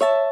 you